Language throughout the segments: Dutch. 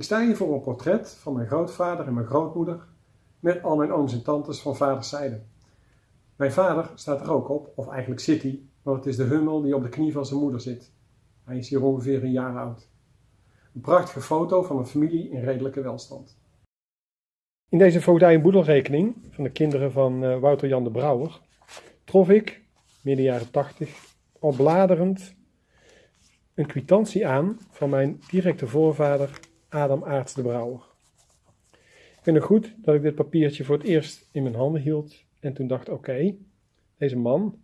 Ik sta hier voor een portret van mijn grootvader en mijn grootmoeder met al mijn ooms en tantes van vaderszijde. Mijn vader staat er ook op, of eigenlijk zit hij, want het is de hummel die op de knie van zijn moeder zit. Hij is hier ongeveer een jaar oud. Een prachtige foto van een familie in redelijke welstand. In deze voogdij- en boedelrekening van de kinderen van uh, Wouter Jan de Brouwer trof ik, midden jaren 80, al bladerend een kwitantie aan van mijn directe voorvader Adam Aarts de Brouwer. Ik vind het goed dat ik dit papiertje voor het eerst in mijn handen hield en toen dacht: oké, deze man,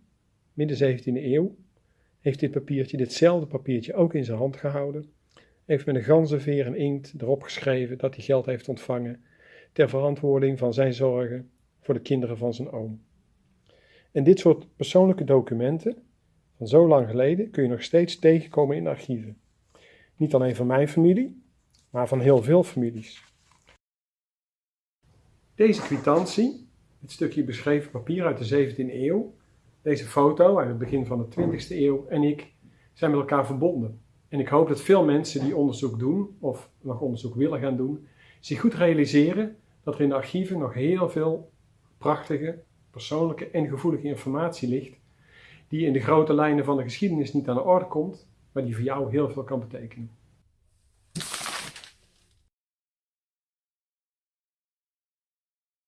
midden 17e eeuw, heeft dit papiertje, ditzelfde papiertje ook in zijn hand gehouden. Heeft met een ganzenveer en inkt erop geschreven dat hij geld heeft ontvangen ter verantwoording van zijn zorgen voor de kinderen van zijn oom. En dit soort persoonlijke documenten van zo lang geleden kun je nog steeds tegenkomen in archieven. Niet alleen van mijn familie, maar van heel veel families. Deze kwitantie, dit stukje beschreven papier uit de 17e eeuw, deze foto uit het begin van de 20e eeuw en ik zijn met elkaar verbonden. En ik hoop dat veel mensen die onderzoek doen, of nog onderzoek willen gaan doen, zich goed realiseren dat er in de archieven nog heel veel prachtige, persoonlijke en gevoelige informatie ligt, die in de grote lijnen van de geschiedenis niet aan de orde komt, maar die voor jou heel veel kan betekenen.